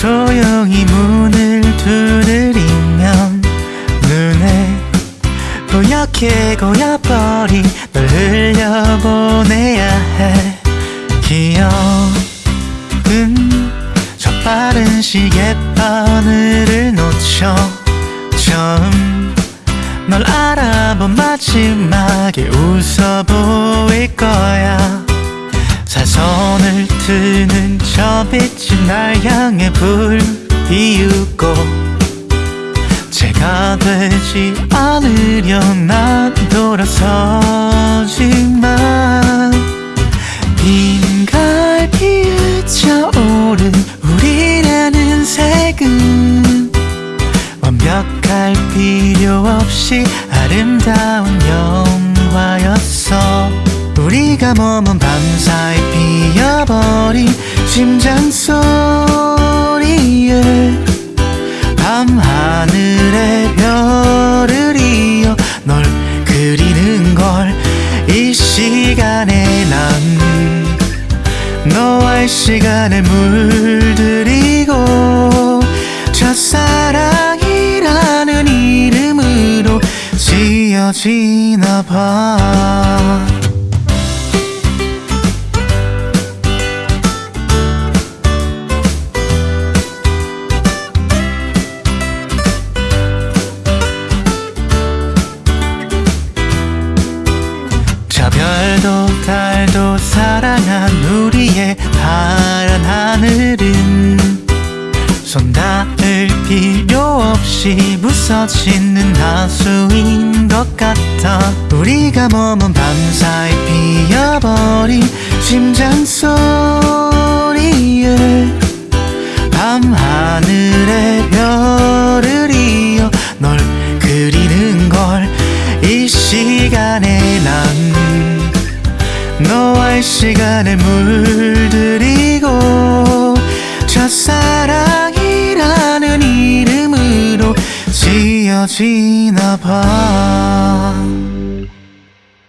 조용히 문을 두드리면 눈에 뿌옇게 고여버린 널 흘려보내야 해. 기억은 저 빠른 시계 바늘을 놓쳐 처음 널 알아본 마지막에 웃어 보일 거야. 사선을 트는 저 빛이 날 향해 불 피우고 제가 되지 않으려 난 돌아서지만 빈 갈비에 차오른 우리라는 색은 완벽할 필요 없이 아름다운 영화였어. 우리가 머문 밤사이 피어버린 심장 소리에 밤하늘에 별을 이어 널 그리는 걸 이 시간에 난 너와의 시간을 물들이고 첫사랑이라는 이름으로 지어지나 봐 별도 달도 사랑한 우리의 파란 하늘은 손 닿을 필요 없이 부서지는 하수인 것 같아. 우리가 머문 밤사이 피어버린 심장 소리에 밤하늘에 별을 이어 널 그리는 걸 이 시간에 난 시간에 물들이고 첫사랑이라는 이름으로 지어지나 봐.